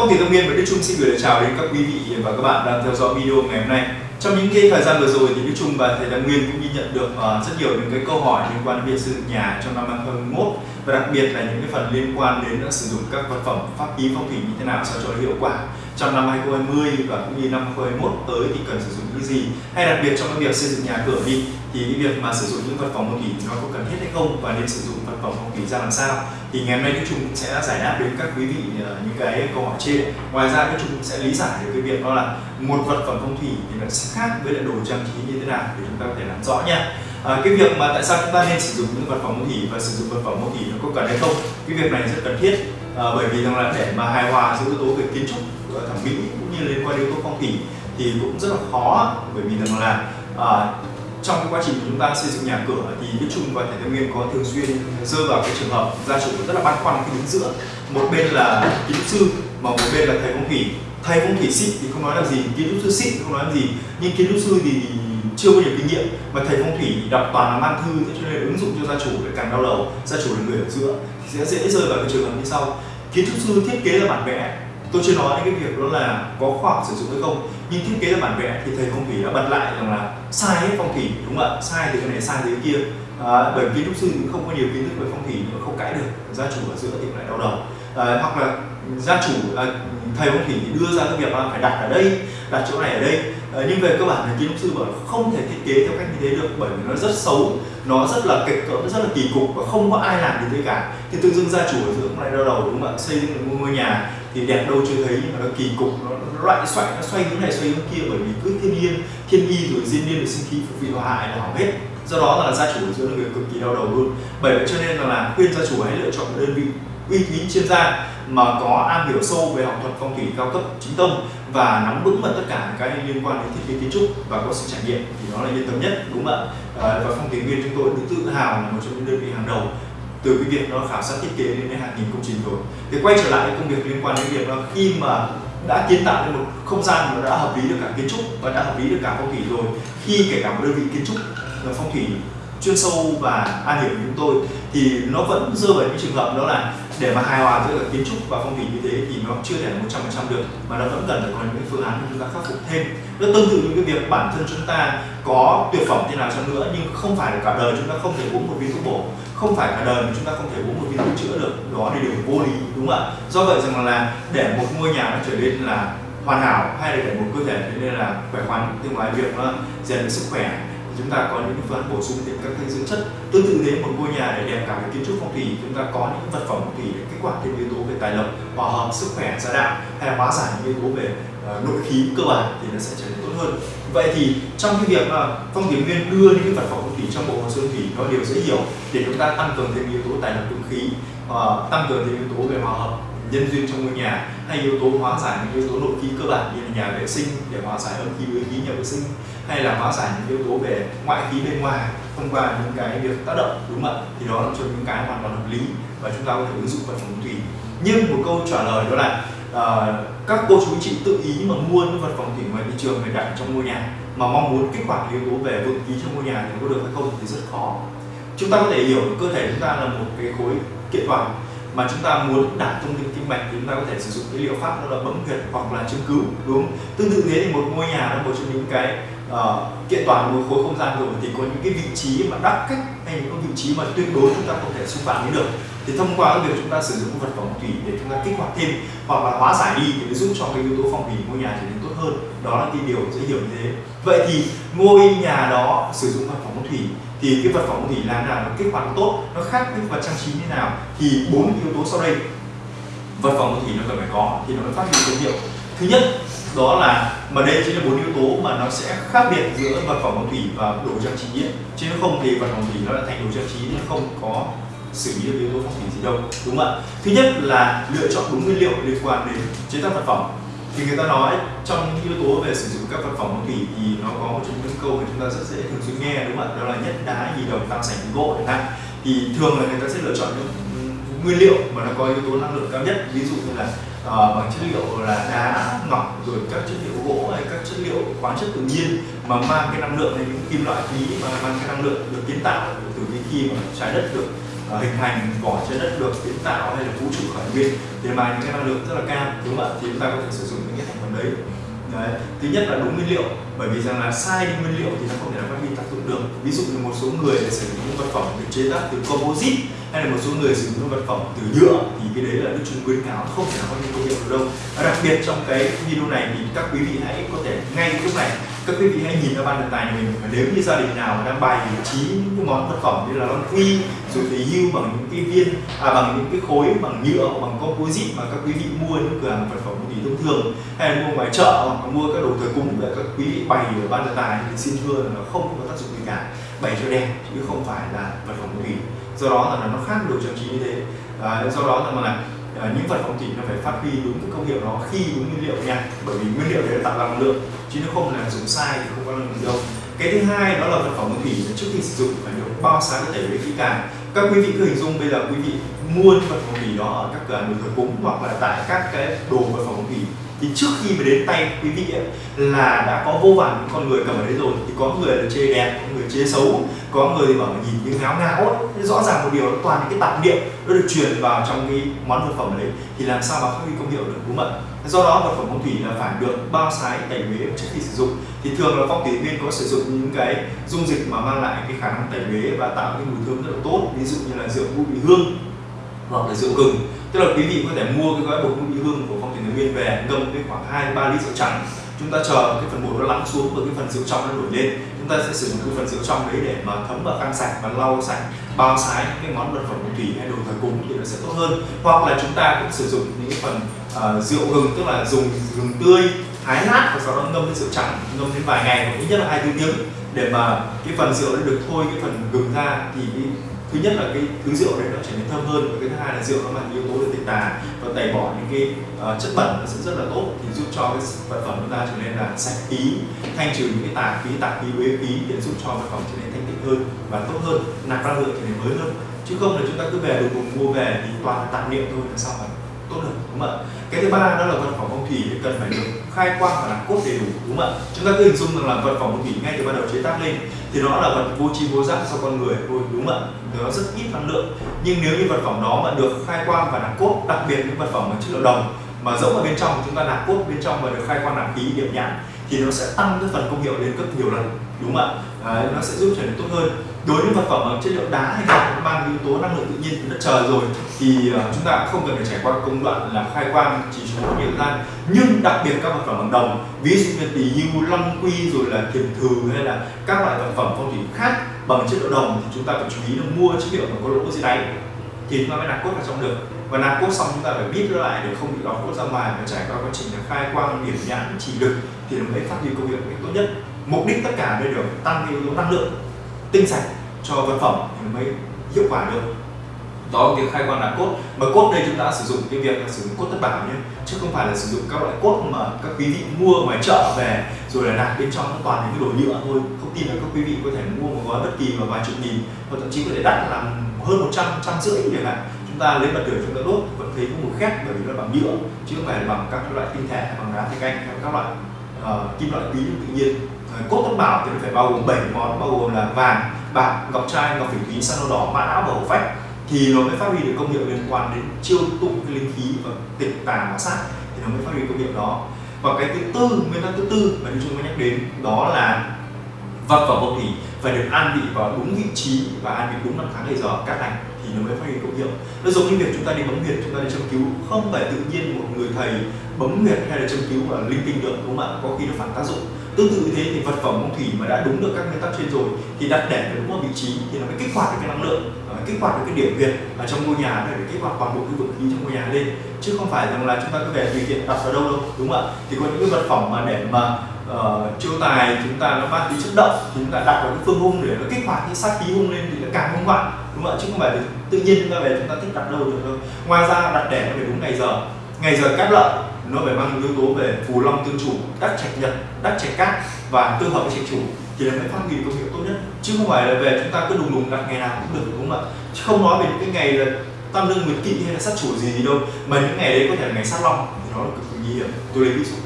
Phong thủy Tâm Nguyên và Đức Trung xin gửi lời chào đến các quý vị và các bạn đang theo dõi video ngày hôm nay. Trong những cái thời gian vừa rồi thì Đức Trung và thầy Tâm Nguyên cũng ghi nhận được ờ, rất nhiều những cái câu hỏi liên quan đến việc xây dựng nhà trong năm 2021 và đặc biệt là những cái phần liên quan đến ờ, sử dụng các vật phẩm pháp khí phong thủy như thế nào sao cho hiệu quả trong năm 2020 và cũng như năm 2021 tới thì cần sử dụng cái gì? Hay đặc biệt trong cái việc xây dựng nhà cửa đi thì cái việc mà sử dụng những vật phẩm phong thủy nó có cần thiết hay không? Và nên sử dụng vật phẩm phong thủy ra làm sao? Thì ngày hôm nay Đức Trung cũng sẽ giải đáp đến các quý vị ờ, những cái câu hỏi trên. Ngoài ra Đức Trung cũng sẽ lý giải được cái việc đó là một vật phẩm phong thủy thì nó sẽ khác với lại đồ trang trí như thế nào để chúng ta có thể làm rõ nha. À, cái việc mà tại sao chúng ta nên sử dụng những vật phẩm phong thủy và sử dụng vật phẩm phong thủy nó có cần hay không? Cái việc này rất cần thiết à, bởi vì rằng là để mà hài hòa giữa yếu tố về kiến trúc gọi thẩm mỹ cũng như liên quan đến yếu tố phong thủy thì cũng rất là khó bởi vì rằng là à, trong quá trình chúng ta xây dựng nhà cửa thì Đức Trung và Thầy Thái Nguyên có thường xuyên rơi vào cái trường hợp gia chủ rất là băn khoăn khi đứng giữa. Một bên là kiến trúc sư mà một bên là thầy phong thủy thầy phong thủy xịn thì không nói là gì kiến trúc sư xịn thì không nói là gì nhưng kiến trúc sư thì chưa có nhiều kinh nghiệm. Mà thầy phong thủy đọc toàn là man thư thế cho nên ứng dụng cho gia chủ lại càng đau đầu. Gia chủ là người ở giữa thì sẽ dễ rơi vào cái trường hợp như sau. Kiến trúc sư thiết kế là bản vẽ tôi chưa nói đến cái việc đó là có khoa học sử dụng hay không nhưng thiết kế là bản vẽ thì thầy phong thủy đã bật lại rằng là sai hết phong thủy đúng không ạ? Sai thì cái này sai thì cái kia. À, bởi kiến trúc sư cũng không có nhiều kiến thức về phong thủy mà không cãi được gia chủ ở giữa thì lại đau đầu. À, hoặc là gia chủ à, thầy phong thủy đưa ra cái việc là phải đặt ở đây đặt chỗ này ở đây. À, nhưng về cơ bản thì kiến trúc sư bảo không thể thiết kế theo cách như thế được bởi vì nó rất xấu nó rất là kịch cỡ rất là kỳ cục và không có ai làm như thế cả. Thì tự dưng gia chủ ở giữa cũng lại đau đầu đúng không ạ? Xây dựng một ngôi nhà thì đẹp đâu chưa thấy nhưng mà nó kỳ cục nó, nó loại xoay nó xoay hướng này xoay hướng kia bởi vì cứ thiên nhiên thiên y rồi diên niên rồi sinh khí phục vị hòa hại là hỏng hết. Do đó là gia chủ giữa là người cực kỳ đau đầu luôn. Bởi vậy cho nên là, là khuyên gia chủ hãy lựa chọn một đơn vị uy tín chuyên gia mà có am hiểu sâu về học thuật phong thủy cao cấp chính tông và nắm vững vào tất cả cái liên quan đến thiết kế kiến trúc và có sự trải nghiệm thì đó là yên tâm nhất đúng không ạ? À, và phong thủy viên chúng tôi được tự hào là một trong những đơn vị hàng đầu từ cái việc nó khảo sát thiết kế đến hàng nghìn công trình rồi. Thì quay trở lại công việc liên quan đến việc là khi mà đã kiến tạo nên một không gian mà đã hợp lý được cả kiến trúc và đã hợp lý được cả phong thủy rồi, khi kể cả một đơn vị kiến trúc là phong thủy chuyên sâu và an hiểu của chúng tôi, thì nó vẫn rơi vào những trường hợp đó là để mà hài hòa giữa kiến trúc và phong thủy như thế thì nó chưa thể một trăm phần trăm được, mà nó vẫn cần phải có những phương án để chúng ta khắc phục thêm. Nó tương tự như cái việc bản thân chúng ta có tuyệt phẩm thế nào chăng nữa nhưng không phải là cả đời chúng ta không thể uống một viên thuốc bổ, không phải cả đời mà chúng ta không thể uống một viên thuốc chữa được, đó là điều vô lý, đúng không ạ? Do vậy rằng là để một ngôi nhà nó trở nên là hoàn hảo hay là để một cơ thể trở nên là khỏe khoắn, thì ngoài việc nó rèn sức khỏe chúng ta có những phương án bổ sung thêm các cái dưỡng chất. Tương tự đến một ngôi nhà để đẹp cả về kiến trúc phong thủy chúng ta có những vật phẩm phong thủy để kích hoạt thêm yếu tố về tài lộc hòa hợp sức khỏe gia đạo hay là hóa giải những yếu tố về uh, nội khí cơ bản thì nó sẽ trở nên tốt hơn. Vậy thì trong cái việc mà phong thủy nguyên đưa những cái vật phẩm phong thủy trong bộ hồ sơ thủy nó đều dễ hiểu để chúng ta tăng cường thêm yếu tố tài lộc tương khí uh, tăng cường thêm yếu tố về hòa hợp nhân duyên trong ngôi nhà hay yếu tố hóa giải những yếu tố nội khí cơ bản như là nhà vệ sinh để hóa giải âm khí với khí nhà vệ sinh hay là hóa giải những yếu tố về ngoại khí bên ngoài thông qua những cái việc tác động đúng không ạ? Thì đó là cho những cái hoàn toàn hợp lý và chúng ta có thể ứng dụng vào phòng thủy nhưng một câu trả lời đó là uh, các cô chú chị tự ý mà mua những vật phẩm thủy ngoài thị trường về đặt trong ngôi nhà mà mong muốn kích hoạt yếu tố về vượng khí trong ngôi nhà thì có được hay không thì rất khó. Chúng ta có thể hiểu cơ thể chúng ta là một cái khối kiện toàn mà chúng ta muốn đạt thông tin kinh mạch thì chúng ta có thể sử dụng cái liệu pháp đó là bấm huyệt hoặc là châm cứu đúng không? tương tự thế thì một ngôi nhà là một trong những cái uh, kiện toàn một khối không gian rồi thì có những cái vị trí mà đắc cách hay những cái vị trí mà tuyệt đối chúng ta không thể xung phạm đến được. Thì thông qua cái việc chúng ta sử dụng vật phẩm thủy để chúng ta kích hoạt thêm hoặc là hóa giải đi thì nó giúp cho cái yếu tố phong thủy ngôi nhà trở nên tốt hơn. Đó là cái điều dễ hiểu như thế vậy thì ngôi nhà đó sử dụng vật phẩm phong thủy, thì cái vật phẩm phong thủy làm nào? Nó kết quả nó tốt, nó khác với vật trang trí như nào? Thì bốn yếu tố sau đây. Vật phẩm phong thủy nó cần phải có, thì nó mới phát huy thương hiệu. Thứ nhất, đó là, mà đây chính là bốn yếu tố mà nó sẽ khác biệt giữa vật phẩm phong thủy và đồ trang trí. Ấy. chứ không thì vật phẩm phong thủy nó đã thành đồ trang trí nó không có xử lý được yếu tố phong thủy gì đâu, đúng không ạ? Thứ nhất là lựa chọn đúng nguyên liệu liên quan đến chế tác vật phẩm thì người ta nói trong những yếu tố về sử dụng các vật phẩm phong thủy thì nó có một trong những câu mà chúng ta rất dễ thường xuyên nghe đúng không ạ? Đó là nhất đá nhì đồng tam sành gỗ chẳng hạn. Thì thường là người ta sẽ lựa chọn những nguyên liệu mà nó có yếu tố năng lượng cao nhất. Ví dụ như là uh, bằng chất liệu là đá ngọc rồi các chất liệu gỗ hay các chất liệu khoáng chất tự nhiên mà mang cái năng lượng hay những kim loại quý mà mang cái năng lượng được kiến tạo từ cái khi mà trái đất được hình thành vỏ trái đất được kiến tạo hay là vũ trụ khởi nguyên, để mang những cái năng lượng rất là cao, đúng không ạ thì chúng ta có thể sử dụng những cái thành phần đấy Đấy. thứ nhất là đúng nguyên liệu bởi vì rằng là sai đi nguyên liệu thì nó không thể phát huy tác dụng được. Ví dụ như một số người sử dụng những vật phẩm được chế tác từ composite hay là một số người sử dụng những vật phẩm từ nhựa thì cái đấy là đức chung khuyến cáo không thể nào phát huy công hiệu được đâu. Đặc biệt trong cái video này thì các quý vị hãy có thể ngay lúc này các quý vị hãy nhìn vào ban đề tài mình và nếu như gia đình nào đang bày trí những cái món vật phẩm như là lon quy rồi thì hưu bằng những cái viên à, bằng những cái khối bằng nhựa bằng composite mà các quý vị mua những cửa hàng vật phẩm thì thông thường hay là mua ngoài chợ hoặc mua các đồ thờ cúng để các quý vị bày ở ban đề tài thì xin thưa là nó không có tác dụng gì cả. Bày cho đẹp chứ không phải là vật phẩm thủy do đó là nó khác đồ trang trí như thế à, do đó là mà à, những vật phẩm thủy nó phải phát huy đúng cái công hiệu nó khi đúng nguyên liệu nha. Bởi vì nguyên liệu đấy tạo ra năng lượng chứ nó không là dùng sai thì không có năng lượng đâu. Cái thứ hai đó là vật phẩm thủy trước khi sử dụng phải được bao sáng để tẩy kỹ càng. Các quý vị cứ hình dung bây giờ quý vị mua vật phẩm thủy đó ở các cửa hàng đồ thờ cúng hoặc là tại các cái đồ vật phẩm thủy thì trước khi mà đến tay quý vị ấy, là đã có vô vàn những con người cầm ở đấy rồi. Thì có người là chê đẹp có người chê xấu có người thì bảo nhìn như ngáo ngáo ấy. rõ ràng một điều nó toàn những cái tạp niệm nó được truyền vào trong cái món vật phẩm đấy. Thì làm sao mà phát huy công hiệu được đúng không ạ? Do đó vật phẩm phong thủy là phải được bao sái tẩy uế trước khi sử dụng. Thì thường là phong thủy viên có sử dụng những cái dung dịch mà mang lại cái khả năng tẩy uế và tạo cái mùi thơm rất là tốt. Ví dụ như là rượu bụi hương hoặc là rượu gừng tức là quý vị có thể mua cái gói bột ngũ vị hương của phong thủy viên về ngâm cái khoảng 2 3 lít rượu trắng. Chúng ta chờ cái phần bột nó lắng xuống và cái phần rượu trong nó nổi lên. Chúng ta sẽ sử dụng cái phần rượu trong đấy để mà thấm vào khăn sạch và lau sạch bao sái những cái món vật phẩm phong thủy hay đồ thờ cúng thì nó sẽ tốt hơn. Hoặc là chúng ta cũng sử dụng những cái phần uh, rượu gừng tức là dùng gừng tươi thái nát và sau đó ngâm với rượu trắng ngâm đến vài ngày hoặc ít nhất là hai tiếng để mà cái phần rượu nó được thôi cái phần gừng ra thì cái thứ nhất là cái thứ rượu đấy nó trở nên thơm hơn và cái thứ hai là rượu nó mang yếu tố được tinh tà và tẩy bỏ những cái uh, chất bẩn nó sẽ rất là tốt thì giúp cho cái vật phẩm chúng ta trở nên là sạch khí thanh trừ những cái tà khí tà khí uế khí để giúp cho vật phẩm trở nên thanh tịnh hơn và tốt hơn nạp năng lượng trở nên mới hơn. Chứ không là chúng ta cứ về đùng cùng mua về thì toàn là tạp niệm thôi là sao vậy tốt được đúng không ạ? Cái thứ ba đó là vật phẩm phong thủy cần phải được khai quang và làm cốt đầy đủ, đúng không ạ? Chúng ta cứ hình dung rằng là vật phẩm phong thủy ngay từ ban đầu chế tác lên thì nó là vật vô tri vô giác cho con người thôi, đúng không ạ? Nó rất ít năng lượng. Nhưng nếu như vật phẩm đó mà được khai quang và làm cốt, đặc biệt những vật phẩm mà chất liệu đồng mà giống ở bên trong, chúng ta nạp cốt bên trong và được khai quang làm khí điểm nhãn thì nó sẽ tăng cái phần công hiệu lên gấp nhiều lần đúng không ạ? Nó sẽ giúp trở nên tốt hơn. Đối với vật phẩm bằng chất liệu đá hay là mang yếu tố năng lượng tự nhiên từ đất trời rồi thì uh, chúng ta không cần phải trải qua công đoạn là khai quang chỉ số nhiều gian nhưng đặc biệt các vật phẩm bằng đồng ví dụ như tỷ hưu long quy rồi là kiềm thừ hay là các loại vật phẩm phong thủy khác bằng chất liệu đồng thì chúng ta phải chú ý là mua chất liệu mà có lỗ dưới đáy thì chúng ta mới nạp cốt vào trong được. Và nạp cốt xong chúng ta phải biết nó lại để không bị lọt cốt ra ngoài và trải qua quá trình là khai quang điểm nhãn chỉ lực thì nó mới phát huy công việc tốt nhất mục đích tất cả đều được tăng cái yếu tố năng lượng tinh sạch cho vật phẩm thì mới hiệu quả được. Đó là việc khai quang là cốt. Mà cốt đây chúng ta sử dụng cái việc là sử dụng cốt tất bảo nhé chứ không phải là sử dụng các loại cốt mà các quý vị mua ngoài chợ về rồi là nạp bên trong nó toàn những cái đồ nhựa thôi. Không tin là các quý vị có thể mua một gói bất kỳ mà vài chục nghìn hoặc thậm chí có thể đắt làm hơn 100 trăm rưỡi chẳng hạn. Chúng ta lấy bật lửa chúng ta đốt vẫn thấy có mùi khét bởi vì nó bằng nhựa chứ không phải là bằng các loại tinh thể bằng đá thạch anh hay các loại uh, kim loại quý tự nhiên cốt thất bảo thì nó phải bao gồm 7 món, bao gồm là vàng, bạc, ngọc trai, ngọc phỉ thúy san hô đỏ, mã não và hổ phách. Thì nó mới phát huy được công hiệu liên quan đến chiêu tụng cái linh khí và tịch tà hóa sát. Thì nó mới phát huy công hiệu đó. Và cái thứ tư, nguyên tắc thứ tư mà chúng mới nhắc đến, đó là vật và vật thủy phải được an vị vào đúng vị trí và an vị đúng năm tháng ngày giờ, các hành thì nó mới phát huy công hiệu. Nó giống như việc chúng ta đi bấm huyệt chúng ta đi châm cứu. Không phải tự nhiên một người thầy bấm huyệt hay là châm cứu và linh tinh được, đúng không ạ? Có khi nó phản tác dụng tương tự như thế thì vật phẩm phong thủy mà đã đúng được các nguyên tắc trên rồi thì đặt để phải đúng một vị trí thì nó mới kích hoạt được cái năng lượng kích hoạt được cái điểm huyệt ở trong ngôi nhà để kích hoạt toàn bộ cái vực khí trong ngôi nhà lên. Chứ không phải rằng là chúng ta cứ về tùy tiện đặt vào đâu đâu đúng không ạ? Thì có những cái vật phẩm mà để mà uh, chiêu tài chúng ta nó mang tính chất động thì chúng ta đặt vào cái phương hung để nó kích hoạt cái sát khí hung lên thì nó càng hung hoạn đúng không ạ? Chứ không phải tự nhiên chúng ta về chúng ta thích đặt đâu được đâu. Ngoài ra đặt để nó phải đúng ngày giờ. Ngày giờ cát lợi nó phải mang yếu tố về phù long tương chủ, đắc trạch nhật, đắc trạch cát và tương hợp với trạch chủ thì là mới phát huy công hiệu tốt nhất. Chứ không phải là về chúng ta cứ đùng đùng đặt ngày nào cũng được, đúng không ạ? Chứ không nói về những cái ngày là tam lương nguyệt kỵ hay là sát chủ gì gì đâu, mà những ngày đấy có thể là ngày sát long thì nó là cực kỳ nguy hiểm. Tôi lấy ví dụ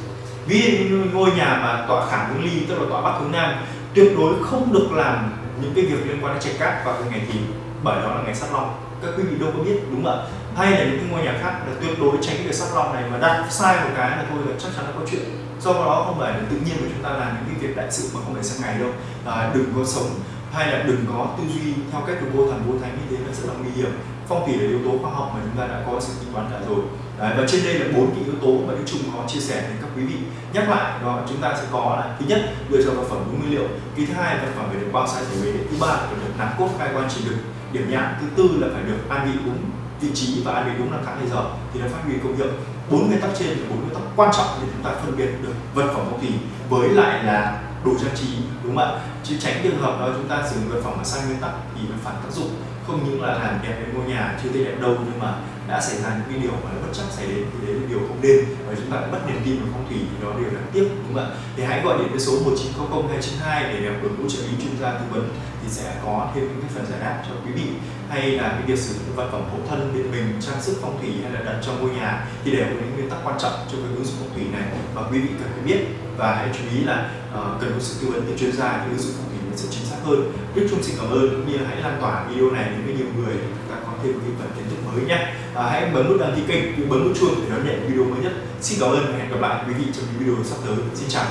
ví dụ ngôi nhà mà tọa khảm hướng ly, tức là tọa bắc hướng nam, tuyệt đối không được làm những cái việc liên quan đến trạch cát vào cái ngày thì bởi đó là ngày sát long các quý vị đâu có biết đúng không ạ? Hay là những cái ngôi nhà khác là tuyệt đối tránh cái việc sắp lòng này mà đặt sai một cái là thôi là chắc chắn là có chuyện. Do đó không phải là tự nhiên mà chúng ta làm những cái việc đại sự mà không phải sang ngày đâu. À, đừng có sống hay là đừng có tư duy theo cách của vô thần vô thánh như thế là rất là nguy hiểm phong thủy là yếu tố khoa học mà chúng ta đã có sự tính toán cả rồi. Đấy, và trên đây là bốn cái yếu tố mà Đức Trung có chia sẻ với các quý vị. Nhắc lại đó chúng ta sẽ có là thứ nhất lựa chọn vật phẩm đúng nguyên liệu. Cái thứ hai vật phẩm phải được bao sai thể về thứ ba phải được nắm cốt khai quan chỉ được điểm nhãn. Thứ tư là phải được an vị đúng vị trí và an vị đúng là tháng ngày giờ. Thì nó phát huy công hiệu. Bốn nguyên tắc trên là bốn nguyên tắc quan trọng để chúng ta phân biệt được vật phẩm phong thủy với lại là đồ trang trí đúng không ạ? Chứ tránh trường hợp đó chúng ta sử dụng vật phẩm mà sai nguyên tắc thì nó phản tác dụng không những là làm đẹp với ngôi nhà chưa thấy đẹp đâu, nhưng mà đã xảy ra những cái điều mà bất chắc xảy đến, thì đấy là điều không nên. Và chúng ta mất niềm tin vào phong thủy, thì đó đều đáng tiếc, đúng không ạ? Thì hãy gọi điện với số 1900 292 để được đội ngũ trợ lý chuyên gia tư vấn, thì sẽ có thêm những cái phần giải đáp cho quý vị. Hay là cái việc sử dụng vật phẩm hộ thân bên mình, trang sức phong thủy hay là đặt trong ngôi nhà, thì đều có những nguyên tắc quan trọng cho cái ứng dụng phong thủy này, mà quý vị cần phải biết. Và hãy chú ý là Ờ, cần có sự tư vấn từ chuyên gia thì ứng dụng phong thủy nó sẽ chính xác hơn. Đức Trung xin cảm ơn cũng như hãy lan tỏa video này đến với nhiều người. Để chúng ta có thêm cái phần kiến thức mới nhé à, ờ, hãy bấm nút đăng ký kênh cũng bấm nút chuông để đón nhận video mới nhất. Xin cảm ơn và hẹn gặp lại quý vị trong những video sắp tới. Xin chào.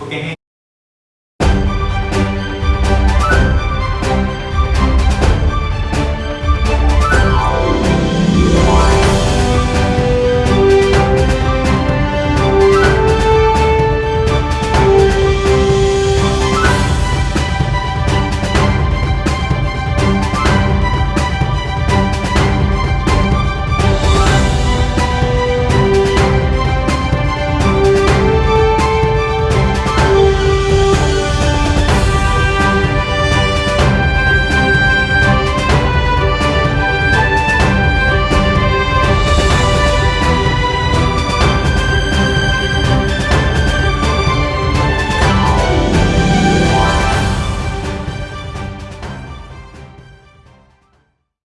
Ok.